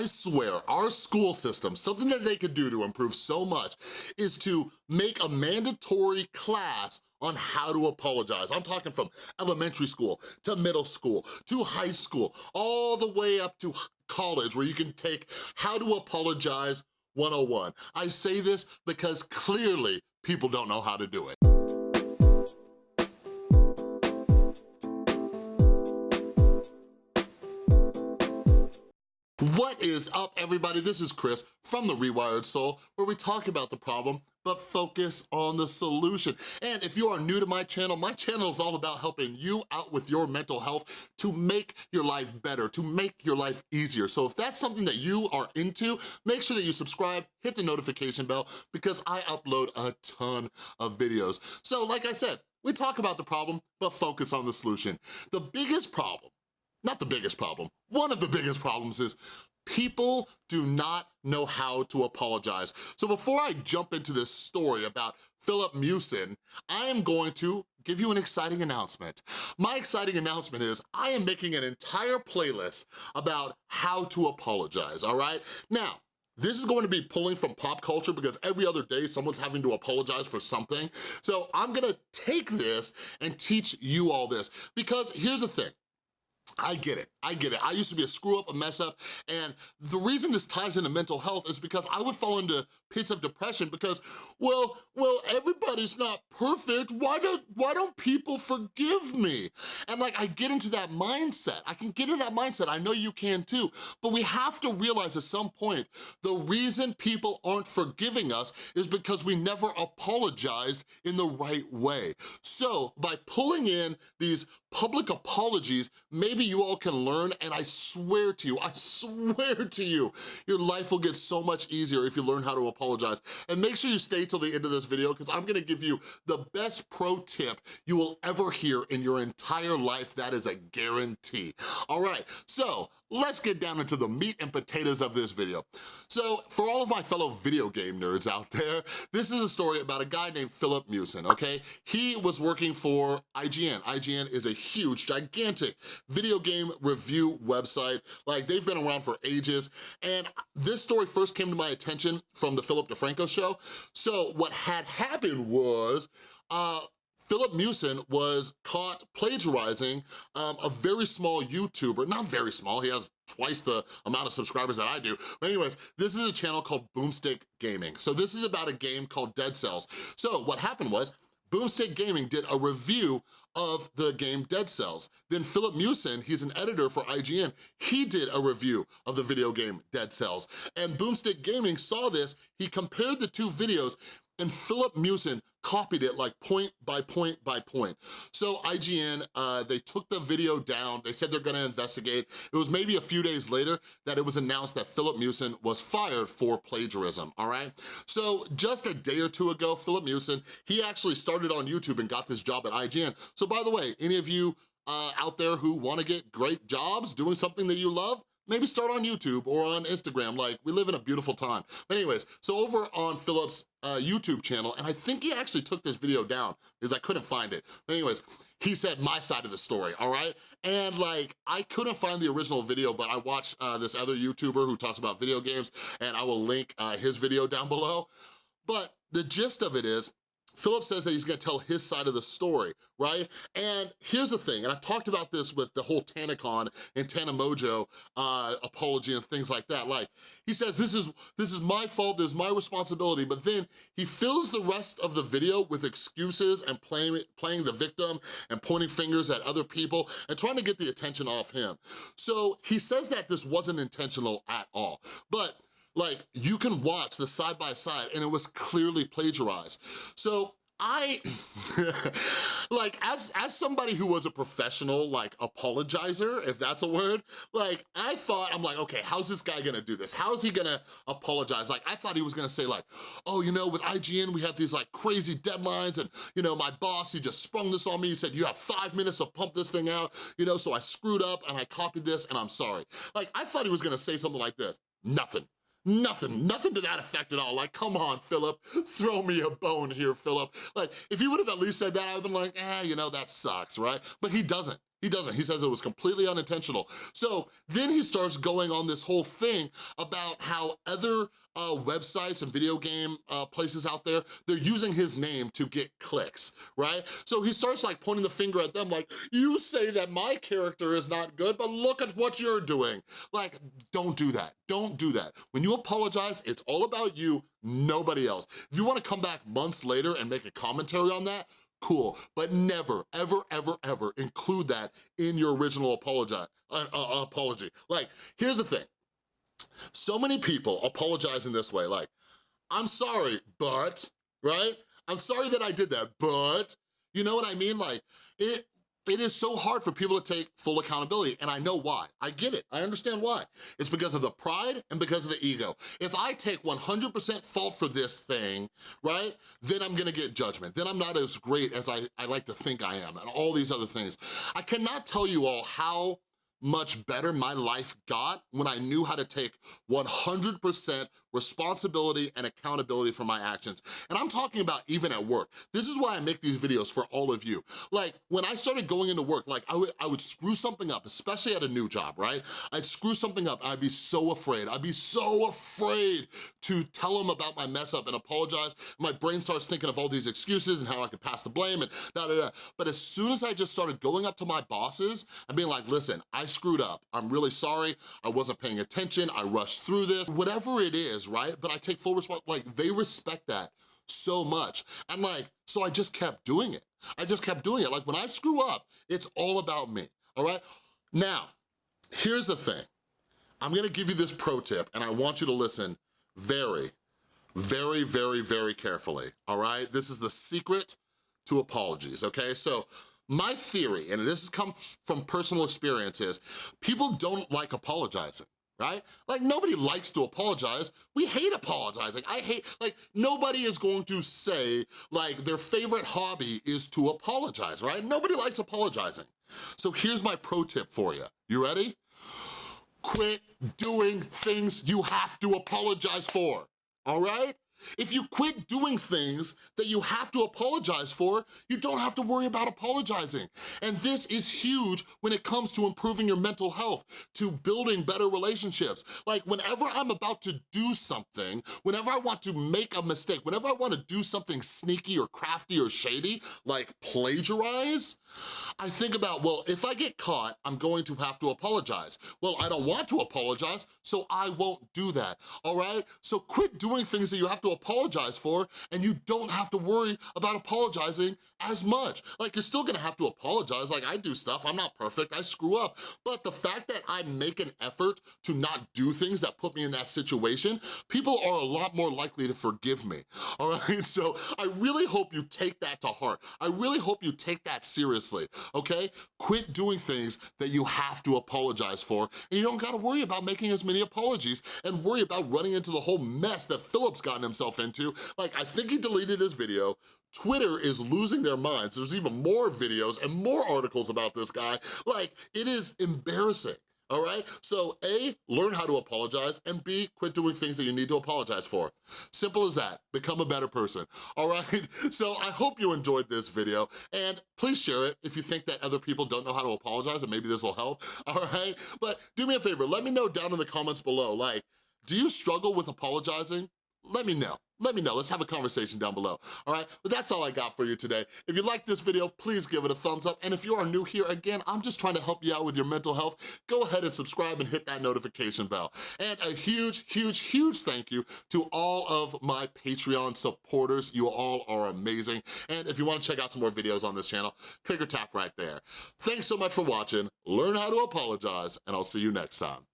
I swear, our school system, something that they could do to improve so much is to make a mandatory class on how to apologize. I'm talking from elementary school to middle school to high school, all the way up to college where you can take how to apologize 101. I say this because clearly people don't know how to do it. What is up, everybody? This is Chris from The Rewired Soul, where we talk about the problem, but focus on the solution. And if you are new to my channel, my channel is all about helping you out with your mental health to make your life better, to make your life easier. So if that's something that you are into, make sure that you subscribe, hit the notification bell, because I upload a ton of videos. So like I said, we talk about the problem, but focus on the solution. The biggest problem not the biggest problem, one of the biggest problems is people do not know how to apologize. So before I jump into this story about Filip Miucin, I am going to give you an exciting announcement. My exciting announcement is I am making an entire playlist about how to apologize, all right? Now, this is going to be pulling from pop culture because every other day someone's having to apologize for something. So I'm gonna take this and teach you all this because here's the thing, I get it, I get it. I used to be a screw up, a mess up, and the reason this ties into mental health is because I would fall into pits of depression because, well, well, everybody's not perfect. Why don't, why don't people forgive me? And like, I get into that mindset. I can get into that mindset. I know you can too, but we have to realize at some point, the reason people aren't forgiving us is because we never apologized in the right way. So by pulling in these public apologies, maybe you all can learn, and I swear to you, I swear to you, your life will get so much easier if you learn how to apologize. And make sure you stay till the end of this video, because I'm gonna give you the best pro tip you will ever hear in your entire life. That is a guarantee. All right, so let's get down into the meat and potatoes of this video. So for all of my fellow video game nerds out there, this is a story about a guy named Filip Miucin, okay? He was working for IGN. IGN is a huge, gigantic video game review website. Like they've been around for ages. And this story first came to my attention from the Philip DeFranco show. So what had happened was, uh, Filip Miucin was caught plagiarizing um, a very small YouTuber, not very small, he has twice the amount of subscribers that I do. But anyways, this is a channel called Boomstick Gaming. So this is about a game called Dead Cells. So what happened was, Boomstick Gaming did a review of the game Dead Cells. Then Filip Miucin, he's an editor for IGN, he did a review of the video game Dead Cells. And Boomstick Gaming saw this, he compared the two videos, and Filip Miucin copied it like point by point by point. So IGN, uh, they took the video down, they said they're gonna investigate. It was maybe a few days later that it was announced that Filip Miucin was fired for plagiarism, all right? So just a day or two ago, Philip Miucin, he actually started on YouTube and got this job at IGN. So by the way, any of you uh, out there who wanna get great jobs doing something that you love, maybe start on YouTube or on Instagram. Like, we live in a beautiful time. But anyways, so over on Filip's uh, YouTube channel, and I think he actually took this video down because I couldn't find it. But anyways, he said my side of the story, all right? And like, I couldn't find the original video, but I watched uh, this other YouTuber who talks about video games, and I will link uh, his video down below. But the gist of it is, Filip says that he's gonna tell his side of the story, right? And here's the thing, and I've talked about this with the whole TanaCon and Tana Mongeau uh, apology and things like that. Like, he says, this is, this is my fault, this is my responsibility, but then he fills the rest of the video with excuses and playing, playing the victim and pointing fingers at other people and trying to get the attention off him. So he says that this wasn't intentional at all, but like, you can watch the side by side and it was clearly plagiarized. So I, like, as, as somebody who was a professional, like, apologizer, if that's a word, like, I thought, I'm like, okay, how's this guy gonna do this? How's he gonna apologize? Like, I thought he was gonna say like, oh, you know, with IGN, we have these like crazy deadlines and, you know, my boss, he just sprung this on me. He said, you have five minutes to pump this thing out, you know, so I screwed up and I copied this and I'm sorry. Like, I thought he was gonna say something like this. Nothing. Nothing, nothing to that effect at all. Like, come on, Filip, throw me a bone here, Filip. Like, if he would have at least said that, I would have been like, eh, you know, that sucks, right? But he doesn't. He doesn't, he says it was completely unintentional. So then he starts going on this whole thing about how other uh, websites and video game uh, places out there, they're using his name to get clicks, right? So he starts like pointing the finger at them like, you say that my character is not good, but look at what you're doing. Like, don't do that, don't do that. When you apologize, it's all about you, nobody else. If you wanna come back months later and make a commentary on that, cool, but never, ever, ever, ever include that in your original apology. Uh, uh, apology. Like, here's the thing. So many people apologize in this way, like, I'm sorry, but, right? I'm sorry that I did that, but, you know what I mean? Like, it, it is so hard for people to take full accountability, and I know why. I get it, I understand why. It's because of the pride and because of the ego. If I take 100% fault for this thing, right, then I'm gonna get judgment. Then I'm not as great as I, I like to think I am, and all these other things. I cannot tell you all how much better my life got when I knew how to take 100% responsibility and accountability for my actions. And I'm talking about even at work. This is why I make these videos for all of you. Like, when I started going into work, like, I would, I would screw something up, especially at a new job, right? I'd screw something up, I'd be so afraid. I'd be so afraid to tell them about my mess up and apologize. My brain starts thinking of all these excuses and how I could pass the blame and da da da. But as soon as I just started going up to my bosses and being like, listen, I screwed up. I'm really sorry. I wasn't paying attention. I rushed through this. Whatever it is, right? But I take full responsibility. Like, they respect that so much. And like, so I just kept doing it. I just kept doing it. Like, when I screw up, it's all about me, all right? Now, here's the thing. I'm gonna give you this pro tip, and I want you to listen very, very, very, very carefully, all right? This is the secret to apologies, okay? So my theory, and this has come from personal experience, is people don't like apologizing right? Like nobody likes to apologize. We hate apologizing. I hate, like nobody is going to say like their favorite hobby is to apologize, right? Nobody likes apologizing. So here's my pro tip for you. You ready? Quit doing things you have to apologize for, all right? If you quit doing things that you have to apologize for, you don't have to worry about apologizing. And this is huge when it comes to improving your mental health, to building better relationships. Like whenever I'm about to do something, whenever I want to make a mistake, whenever I wanna do something sneaky or crafty or shady, like plagiarize, I think about, well, if I get caught, I'm going to have to apologize. Well, I don't want to apologize, so I won't do that, all right? So quit doing things that you have apologize for and you don't have to worry about apologizing as much. Like you're still gonna have to apologize, like I do stuff, I'm not perfect, I screw up. But the fact that I make an effort to not do things that put me in that situation, people are a lot more likely to forgive me, all right? So I really hope you take that to heart. I really hope you take that seriously, okay? Quit doing things that you have to apologize for and you don't gotta worry about making as many apologies and worry about running into the whole mess that Filip's gotten himself himself into. Like, I think he deleted his video. Twitter is losing their minds. There's even more videos and more articles about this guy. Like, it is embarrassing all right? So A, learn how to apologize, and B, quit doing things that you need to apologize for. Simple as that, become a better person, all right? So I hope you enjoyed this video, and please share it if you think that other people don't know how to apologize, and maybe this will help, all right? But do me a favor, let me know down in the comments below, like, do you struggle with apologizing? Let me know. Let me know, let's have a conversation down below, all right? But that's all I got for you today. If you like this video, please give it a thumbs up. And if you are new here, again, I'm just trying to help you out with your mental health. Go ahead and subscribe and hit that notification bell. And a huge, huge, huge thank you to all of my Patreon supporters. You all are amazing. And if you wanna check out some more videos on this channel, click or tap right there. Thanks so much for watching. Learn how to apologize, and I'll see you next time.